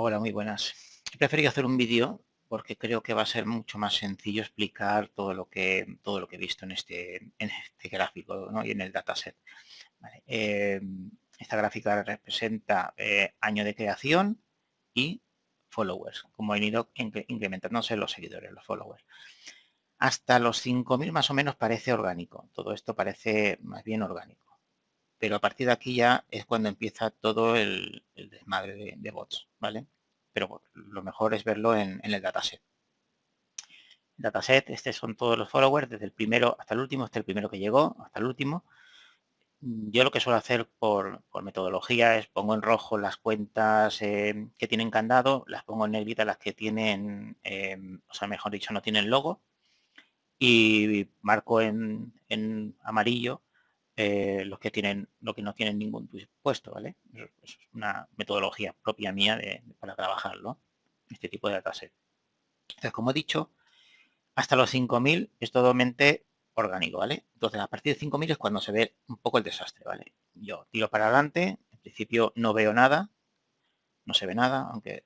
Hola, muy buenas. He preferido hacer un vídeo porque creo que va a ser mucho más sencillo explicar todo lo que todo lo que he visto en este, en este gráfico y en el dataset. Eh, esta gráfica representa eh, año de creación y followers, como han ido incrementándose los seguidores, los followers. Hasta los 5.000 más o menos parece orgánico. Todo esto parece más bien orgánico. Pero a partir de aquí ya es cuando empieza todo el, desmadre de, bots, ¿vale? Pero lo mejor es verlo en, el dataset. Dataset, estos son todos los followers, desde el primero hasta el último, este es el primero que llegó, hasta el último. Yo lo que suelo hacer por, metodología es pongo en rojo las cuentas eh, que tienen candado, las pongo en negrita las que tienen, eh, o sea, mejor dicho, no tienen logo, y marco en, amarillo eh, los que tienen lo que no tienen ningún puesto, ¿vale? Es una metodología propia mía de, para trabajarlo, este tipo de dataset. Entonces, como he dicho, hasta los 5000 es totalmente orgánico, ¿vale? Entonces, a partir de 5000 es cuando se ve un poco el desastre, ¿vale? Yo tiro para adelante, en principio no veo nada, no se ve nada, aunque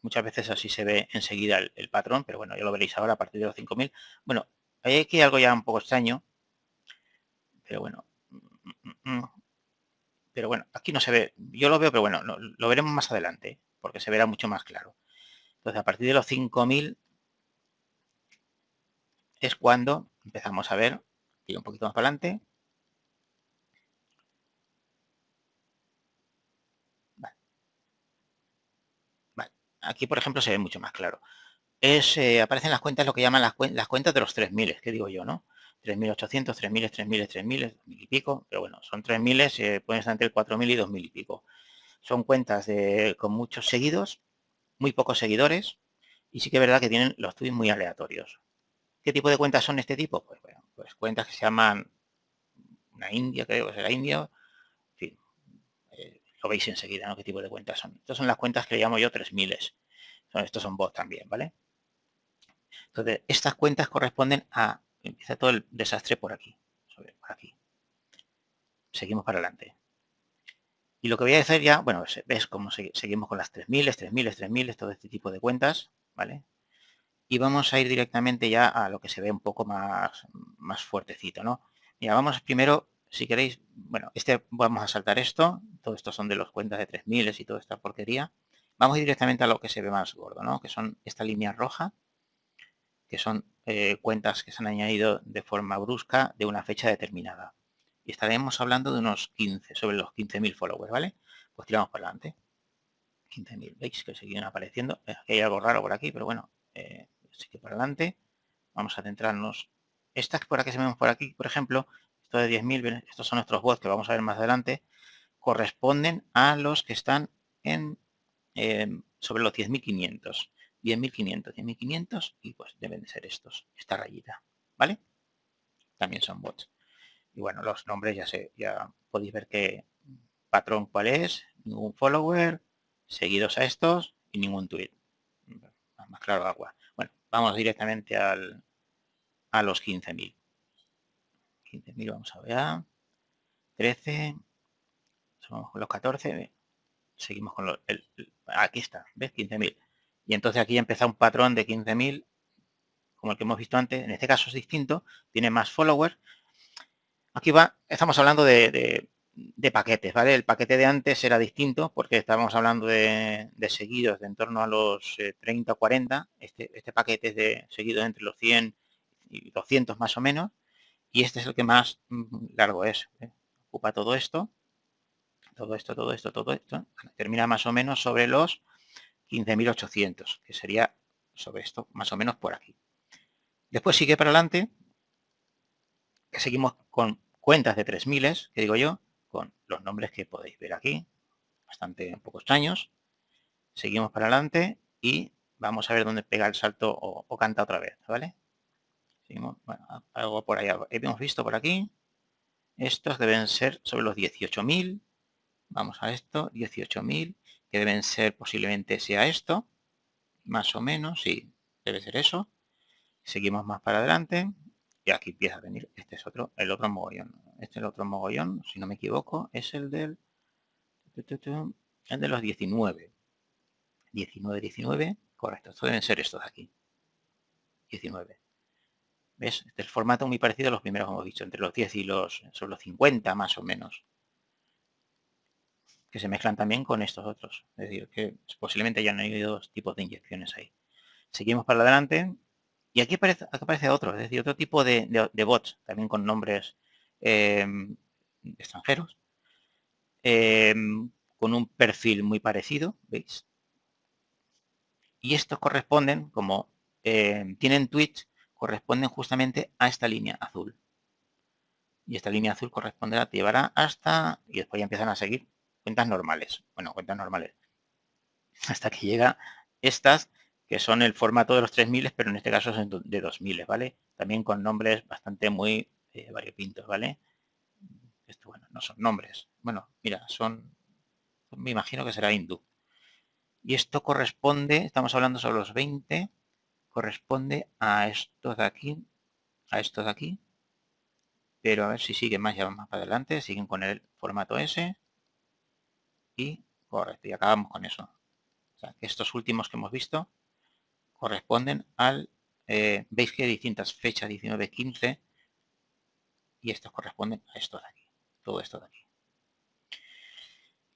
Muchas veces así se ve enseguida el, patrón, pero bueno, ya lo veréis ahora a partir de los 5000. Bueno, hay aquí algo ya un poco extraño, pero bueno. Pero bueno, aquí no se ve, yo lo veo, pero bueno, lo, veremos más adelante, porque se verá mucho más claro. Entonces, a partir de los 5000 es cuando empezamos a ver, y un poquito más para adelante, Aquí, por ejemplo, se ve mucho más claro. Es, eh, aparecen las cuentas, lo que llaman las, cuentas de los 3000, que digo yo, ¿no? 3800, 3000, 3000, 3000, 2000 y pico, pero bueno, son 3000, eh, pueden estar entre 4000 y 2000 y pico. Son cuentas de, con muchos seguidos, muy pocos seguidores, y sí que es verdad que tienen los tweets muy aleatorios. ¿Qué tipo de cuentas son este tipo? Pues bueno, pues cuentas que se llaman una India, creo que será India, lo veis enseguida, ¿no? ¿Qué tipo de cuentas son? Estas son las cuentas que le llamo yo 3000. Son, estos son bots también, ¿vale? Entonces, estas cuentas corresponden a... Empieza todo el desastre por aquí. Por aquí. Seguimos para adelante. Y lo que voy a hacer ya, bueno, ves cómo seguimos con las 3000, 3000, 3000, todo este tipo de cuentas, ¿vale? Y vamos a ir directamente ya a lo que se ve un poco más, más fuertecito, ¿no? Mira, vamos primero si queréis, bueno, este vamos a saltar esto, todo esto son de los cuentas de 3000 y toda esta porquería. Vamos directamente a lo que se ve más gordo, ¿no? Que son esta línea roja, que son eh, cuentas que se han añadido de forma brusca de una fecha determinada. Y estaremos hablando de unos 15, sobre los 15.000 followers, ¿vale? Pues tiramos para adelante. 15.000, ¿veis? Que siguen apareciendo. hay algo raro por aquí, pero bueno, eh, sigue para adelante. Vamos a centrarnos. Estas por aquí se ven por aquí, por ejemplo, esto de 10.000, estos son nuestros bots que vamos a ver más adelante, corresponden a los que están en em, sobre los 10.500. 10.500, 10.500 y pues deben de ser estos, esta rayita, ¿vale? También son bots. Y bueno, los nombres ya sé, ya podéis ver qué patrón cuál es, ningún follower, seguidos a estos y ningún tweet. Más claro agua. Bueno, vamos directamente al, a los 15.000. 15.000, vamos a ver. 13. Somos con los 14. Seguimos con los... aquí está, ¿ves? 15.000. Y entonces aquí empieza un patrón de 15.000, como el que hemos visto antes. En este caso es distinto, tiene más followers. Aquí va, estamos hablando de, paquetes, ¿vale? El paquete de antes era distinto porque estábamos hablando de, seguidos de en torno a los 30 o 40. Este, este paquete es de seguidos entre los 100 y 200 más o menos y este es el que más mm, largo es. ¿eh? Ocupa todo esto, todo esto, todo esto, todo esto. Termina más o menos sobre los 15.800, que sería sobre esto, más o menos por aquí. Después sigue para adelante, que seguimos con cuentas de 3.000, que digo yo, con los nombres que podéis ver aquí, bastante un poco extraños. Seguimos para adelante y vamos a ver dónde pega el salto o, canta otra vez, ¿vale? bueno, algo por ahí. Hemos visto por aquí. Estos deben ser sobre los 18.000. Vamos a esto, 18.000, que deben ser posiblemente sea esto. Más o menos, sí, debe ser eso. Seguimos más para adelante. Y aquí empieza a venir, este es otro, el otro mogollón. Este es el otro mogollón, si no me equivoco, es el del, el de los 19. 19, 19, correcto, esto deben ser estos de aquí. 19. ¿Ves? Este es el formato muy parecido a los primeros, como hemos dicho, entre los 10 y los, son los 50 más o menos. Que se mezclan también con estos otros. Es decir, que posiblemente hayan habido dos tipos de inyecciones ahí. Seguimos para adelante. Y aquí aparece, otro, es decir, otro tipo de, bots, también con nombres em, extranjeros. Em, con un perfil muy parecido, ¿veis? Y estos corresponden, como em, tienen Twitch, corresponden justamente a esta línea azul. Y esta línea azul corresponderá, te llevará hasta, y después ya empiezan a seguir cuentas normales. Bueno, cuentas normales. Hasta que llega estas, que son el formato de los 3000, pero en este caso son de 2000, ¿vale? También con nombres bastante muy eh, variopintos, ¿vale? Esto, bueno, no son nombres. Bueno, mira, son, me imagino que será hindú. Y esto corresponde, estamos hablando sobre los 20, corresponde a estos de aquí, a estos de aquí. Pero a ver si siguen más, ya más para adelante, siguen con el formato S. Y correcto, y acabamos con eso. O sea, que estos últimos que hemos visto corresponden al, eh, veis que hay distintas fechas, 19, 15, y estos corresponden a estos de aquí, todo esto de aquí.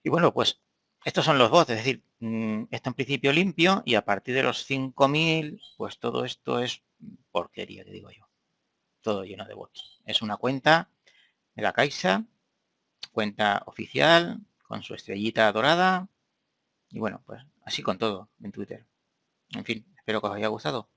Y bueno, pues estos son los bots, es decir, mm, esto en principio limpio y a partir de los 5000, pues todo esto es porquería, que digo yo. Todo lleno de bots. Es una cuenta de la Caixa, cuenta oficial, con su estrellita dorada. Y bueno, pues así con todo en Twitter. En fin, espero que os haya gustado.